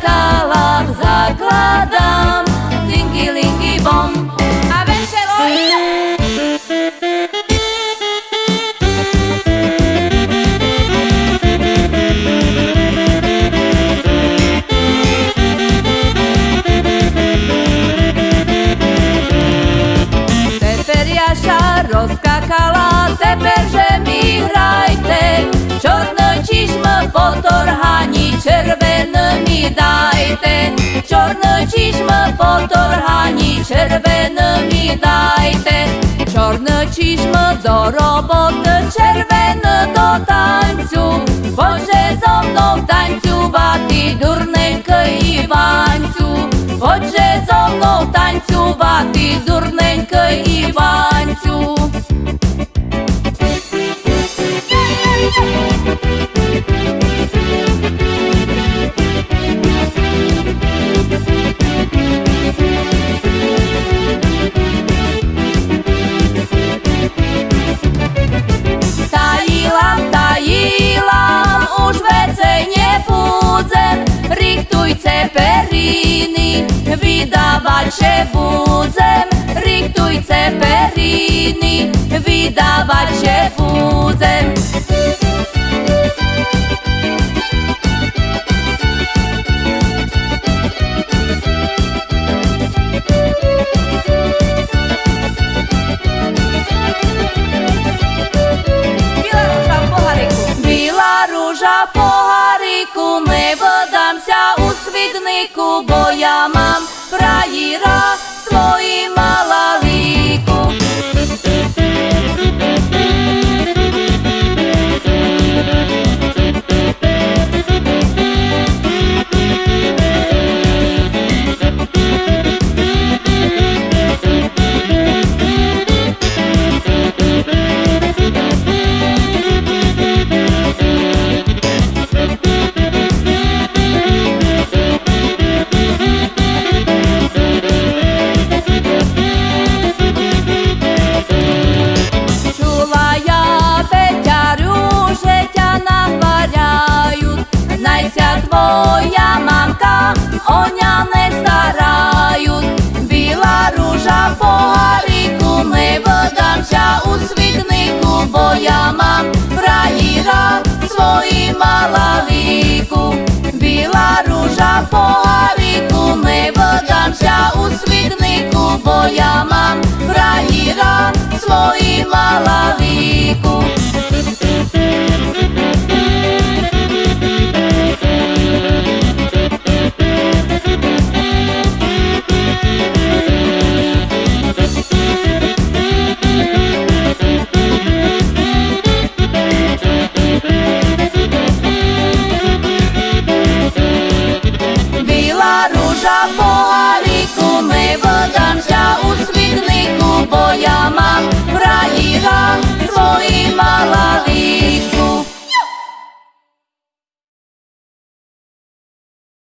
kalám zakládám Linky, linky, bom A veselo Teper jaša rozkakala, teper поторгані, червеними дайте, чорно чішмо до роботи, червено до танцю, Боже зо мною танцювати, дурненько Іванцю, Боже зо мною танцювати, дурненько Іванцю. це перини, віддаваче вузем, рихтуй це перини, віддаваче вузем. Біла ружа по кривднику, бо я мам. моя мамка, оня не старають, біла ружа по гаріку, не видамся у світнику, бо я мам праїра свої мала віку, біла ружа по гаріку, не видамся у світнику, бо я мам праїра свої мала віку. Stop.